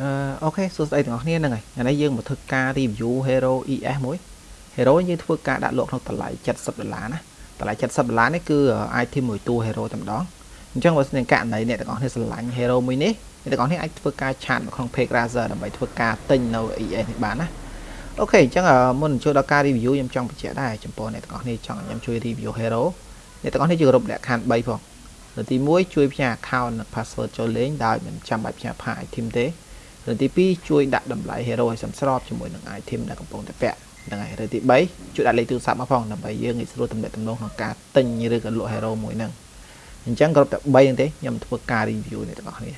okay សួស្តីទាំងអស់គ្នាហ្នឹងហើយថ្ងៃនេះយើងមកធ្វើការ review Hero ES មួយ Hero យើងធ្វើការដាក់លក់ក្នុងតម្លៃ70ដុល្លារណាតម្លៃ70ដុល្លារនេះគឺ item មួយតួ Hero តែម្ដងអញ្ចឹងបើស្នើករណីអ្នកទាំងអស់គ្នាស្រឡាញ់ Hero មួយនេះអ្នកទាំងអស់គ្នាអាចធ្វើការ chat នៅក្នុង page Razer ដើម្បីធ្វើការទិញនៅ ES នេះបានណា okay អញ្ចឹងមុនចូលដល់ការ review ខ្ញុំចង់បញ្ជាក់ដែរចំពោះអ្នកទាំងអស់គ្នាចង់ខ្ញុំជួយ review Hero អ្នកទាំងអស់គ្នាជួយគោរពលក្ខខណ្ឌ3ផងនៅទី1ជួយផ្ញើ account និង password ចូលលេងដោយមិនចាំបាច់ផ្ញើ file item ទេ ឬទី2ជួយដាក់តម្លៃ hero ឲ្យសមស្របជាមួយនឹង item ដែលកំពុងតែពាក់ហ្នឹងហើយឬទី3ជួយដាក់លេខទូរស័ព្ទមកផងដើម្បីយើងងាយស្រួលទំនាក់ទំនងក្នុងការទិញឬក៏លក់ hero មួយហ្នឹងអញ្ចឹងគ្រប់តែ3ហ្នឹងទេខ្ញុំធ្វើការ review នេះទាំងអស់គ្នា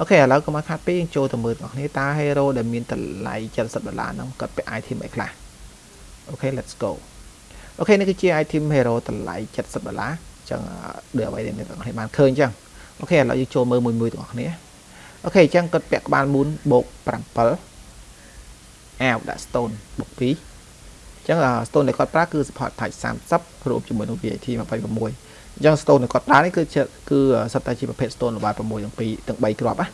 អូខេឥឡូវកុំឲ្យខាត់ពេកចូលទៅមើលទាំងអស់គ្នាតើ hero ដែលមានតម្លៃ70ដុល្លារហ្នឹងគាត់ពាក់ item អីខ្លះអូខេ let's go okay នេះគឺជា item hero តម្លៃ70ដុល្លារចឹងដូចអ្វីដែលអ្នកទាំងអស់គ្នាបានឃើញចឹង okay ឥឡូវយើងចូលមើលមួយមួយទាំងអស់គ្នា okay អញ្ចឹងគាត់ពាក់ក្បាលមូនបូក7អាវដាក់ stone បូក2អញ្ចឹង stone ដែលគាត់ប្រើគឺ support type 30រួមជាមួយនឹង VAT 26អញ្ចឹង stone ដែលគាត់ប្រើនេះគឺគឺសិតតែជាប្រភេទ stone ល្បាយ6ទាំង2ទាំង3គ្រាប់ណា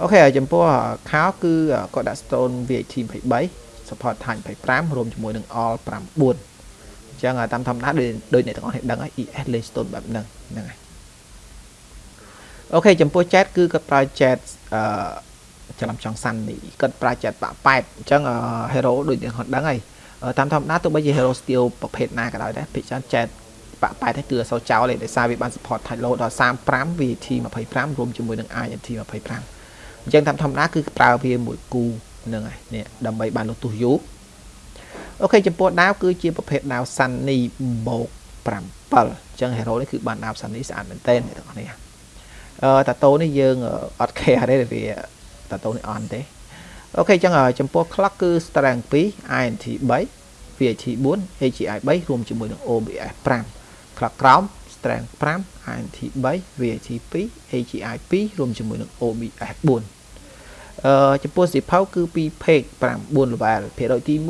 okay ចំពោះខោគឺគាត់ដាក់ stone VAT 23 support type 25រួមជាមួយនឹង all 9អញ្ចឹងតាមធម្មតាដូចអ្នកទាំងអស់គ្នាដឹងហើយ ES លេ stone បែបហ្នឹងហ្នឹងហើយ អូខេចំពោះ chat គឺគាត់ប្រើ chat អឺច្រឡំចង់សាន់នេះគាត់ប្រើ chat បាក់ប៉ែតអញ្ចឹង hero ដូចអ្នកគាត់ដឹងហើយតាមធម្មតាទោះបីជា hero steel ប្រភេទណាក៏ដោយដែរភាគច្រើន chat បាក់ប៉ែតនេះគឺអសចោលទេដោយសារវាបាន support tight load ដល់35 VAT 25រួមជាមួយនឹង INT 25អញ្ចឹងតាមធម្មតាគឺប្រើវាមួយគូហ្នឹងហើយនេះដើម្បីបានលុះទុះយូរអូខេចំពោះដាវគឺជាប្រភេទដាវ Sunny បូក7អញ្ចឹង hero នេះគឺបានដាវ Sunny ស្អាតមែនទែនអ្នកទាំងនេះអឺ តាតូនេះយើងអត់ care ទេវាតាតូនេះអន់ទេអូខេអញ្ចឹងចំពោះ clock គឺ strength 2 INT 3 VAT 4 AGI 3រួមជាមួយនឹង OBS 5 clock ក្រោម strength 5 INT 3 VAT 2 AGI 2រួមជាមួយនឹង OBS 4អឺចំពោះសិភៅគឺ2 page 9 level ភាគរយទី1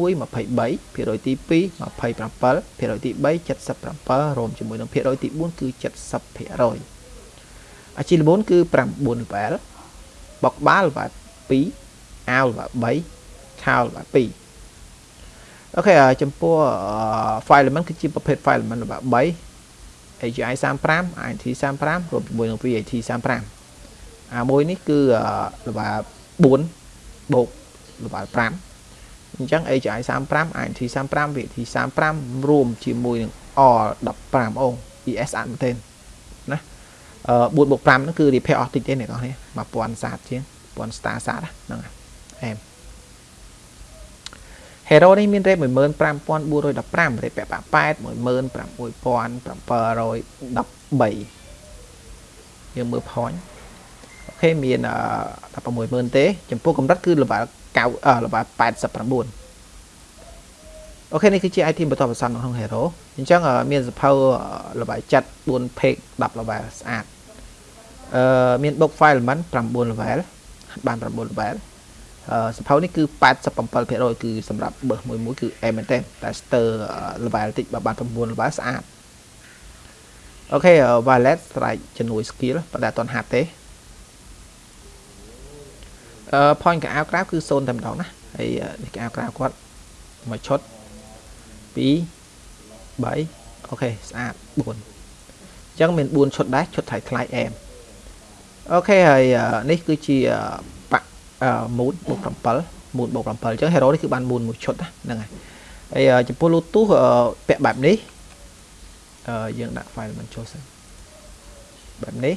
23ភាគរយទី2 27ភាគរយទី3 77រួមជាមួយនឹងភាគរយទី4គឺ70ភាគរយ អាជីល្បូនគឺ9 level បុកបាល់ level 2អាវ level 3ខោ level 2អូខេចំពោះ file element គឺជាប្រភេទ file element level 3 AGI 35 INT 35រួមជាមួយនឹង VAT 35អាមួយនេះគឺ level 4បូក level 5អញ្ចឹង AGI 35 INT 35 VAT 35រួមជាមួយនឹង all 15អូ ES អត់មែនទេណា 4បូក5ហ្នឹងគឺ repair អស់តិចទេអ្នកនរ1000សាតជាង1000 star សាតហ្នឹងអែម Hero នេះមាន rate 15415 rate ពាក់8 16713យើងមើល point អូខេមាន160,000ទេ ចំពោះកម្រិតគឺ level 9 level 89អូខេនេះគឺជា item បន្តបន្សំក្នុង Hero អញ្ចឹងមានសភៅ level 7 4 page 10 level ស្អាត អឺមាន book file element 9 level បាន9 level អឺសភៅនេះគឺ87%គឺសម្រាប់បើសមួយមួយគឺអែមែនទេតែ stir level តិចបើបាន9 level ស្អាតអូខេ violet strike ជំនួយ skill ប៉ុន្តែអត់ទាន់ហាត់ទេអឺ point កៅអៅក្រៅគឺ0តែម្ដងណាហើយនេះកៅអៅក្រៅគាត់មួយឈុត2 3អូខេស្អាត4អញ្ចឹងមាន4ឈុតដែរឈុតថ្លៃថ្លៃអែម អូខេហើយនេះគឺជាបាក់ mood បូក7 mood បូក7អញ្ចឹង hero នេះគឺបាន mood មួយឈុតហ្នឹងហើយហើយចំពោះ Bluetooth ពាក់បែបនេះអឺយើងដាក់ file មិនចូលសិនបែបនេះ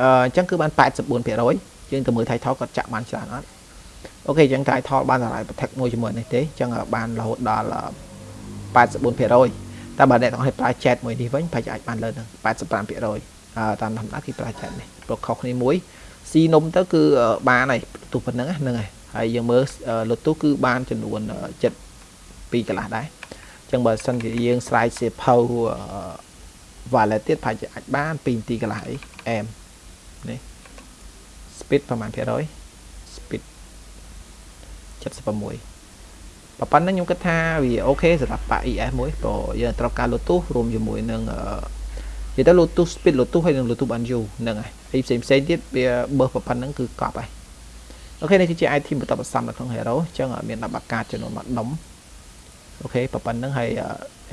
អឺអញ្ចឹងគឺបាន84%យើងទៅមើល title គាត់ចាក់បានច្រើនអត់អូខេអញ្ចឹង title បានតម្លៃ protect មួយជាមួយនេះទេអញ្ចឹងបានរហូតដល់84%តែបើអ្នកទាំងអស់ប្រើ chat មួយនេះវិញប្រហែលអាចបានលើនឹង85% តាមធម្មតាគេប្រើចែកនេះព្រោះខុសគ្នាមួយស៊ីនំទៅគឺបានហើយទូប៉ុណ្្នឹងហ្នឹងហើយហើយយើងមើលលុតទូគឺបានចំនួន72កន្លះដែរអញ្ចឹងបើសិនជាយើងស្រែកសៀភៅ wallet ទៀតប្រហែលជាអាចបាន2នាទីកន្លះអីអែមនេះ speed ប្រហែលភាគរយ speed 76ប៉ុណ្ណឹងខ្ញុំគិតថាវាអូខេសម្រាប់ប៉ា ES មួយព្រោះយើងត្រូវការលុតទូរួមជាមួយនឹងអឺ និយាយទៅ Bluetooth speed Bluetooth ហើយនិង Bluetooth Banjo ហ្នឹងហើយហើយផ្សេងផ្សេងទៀតវាបើសប៉ុណ្្នឹងគឺកប់ហើយអូខេនេះគឺជា item បន្ទាប់បន្សំនៅក្នុង hero អញ្ចឹងមាន10បាកាចំនួន1ដុំអូខេប៉ុណ្្នឹងហើយ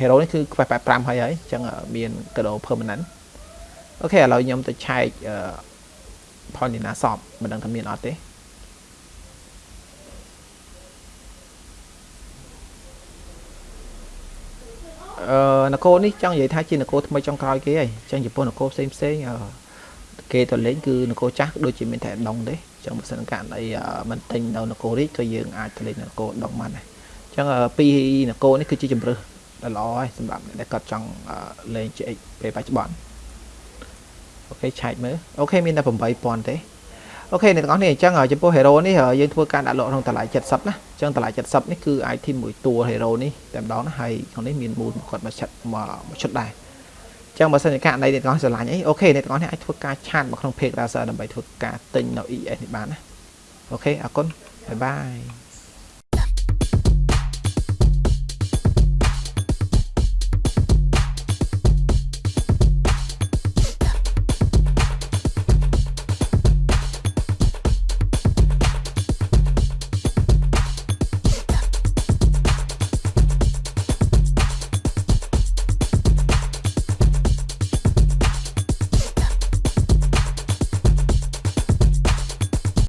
hero នេះគឺខ្វះ85ហើយហើយអញ្ចឹងមានកដោ permanent អូខេឥឡូវខ្ញុំទៅឆែកផលនីណាសពមិនដឹងថាមានអត់ទេ នគរនេះចង់និយាយថាជានគរថ្មីចុងក្រោយគេហើយអញ្ចឹងចំពោះនគរផ្សេងផ្សេងគេទៅលេងគឺនគរចាស់ដូចជាមានតែដងទេអញ្ចឹងបើសិនករណីមិនទិញនៅនគរនេះក៏យើងអាចទៅលេងនគរដងបានដែរអញ្ចឹងពីនគរនេះគឺជាជំរើសដ៏ល្អហើយសម្រាប់អ្នកដែលគាត់ចង់លេង GX ពេលបច្ចុប្បន្ន okay check មើល okay មានតែ8000ទេ okay អ្នកទាំងអស់នេះអញ្ចឹងចំពោះ hero នេះយើងធ្វើការដាក់លក់ក្នុងតម្លៃ70ណាអញ្ចឹងតម្លៃ70នេះគឺ item មួយតួ hero នេះតែម្ដងណាហើយក្នុងនេះមានមូលគាត់មកឆិតមកឈុតដែរអញ្ចឹងបើសិនជាករណីអ្នកទាំងអស់ស្រឡាញ់អី okay អ្នកទាំងអស់នេះអាចធ្វើការ chat មកក្នុង page browser ដើម្បីធ្វើការទិញនៅ ES នេះបានណា okay អរគុណ bye bye